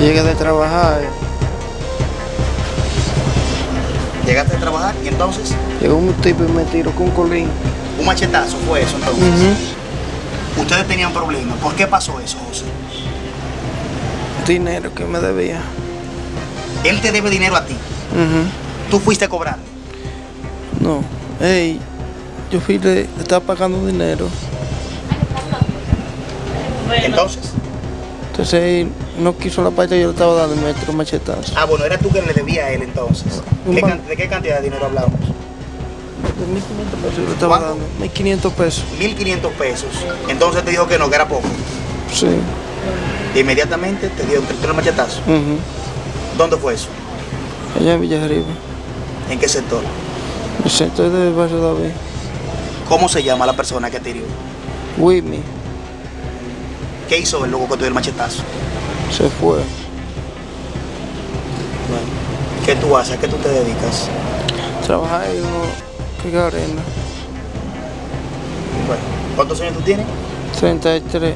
Llegué de trabajar, Llegaste a trabajar y entonces llegó un tipo y me tiró con un colín. un machetazo fue eso entonces. Ujú. Ustedes tenían problemas. ¿Por qué pasó eso, José? Dinero que me debía. Él te debe dinero a ti. Ujú. Tú fuiste a cobrar. No, ey, yo fui de, le estaba pagando dinero. Entonces, Entonces él no quiso la parte que yo le estaba dando me machetazo. ah, bueno, era tú que le debía a él entonces. Un ¿Qué ban- can- ¿De qué cantidad de dinero hablamos? De 1500 pesos yo le estaba ¿Cuánto? dando. 1500 pesos. 1.500 pesos. Entonces te dijo que no, que era poco. Sí. Inmediatamente te dio el machetazo. Ujú. ¿Dónde fue eso? Allá en Villa Arriba. ¿En qué sector? El centro del barrio David. ¿Cómo se llama la persona que te hirió? Wimmy ¿Qué hizo el loco que te dio el machetazo? se fue. ¿Qué tú haces? ¿A qué tú te dedicas? Trabajar uno que arena. Bueno, ¿cuántos años tú tienes? 33.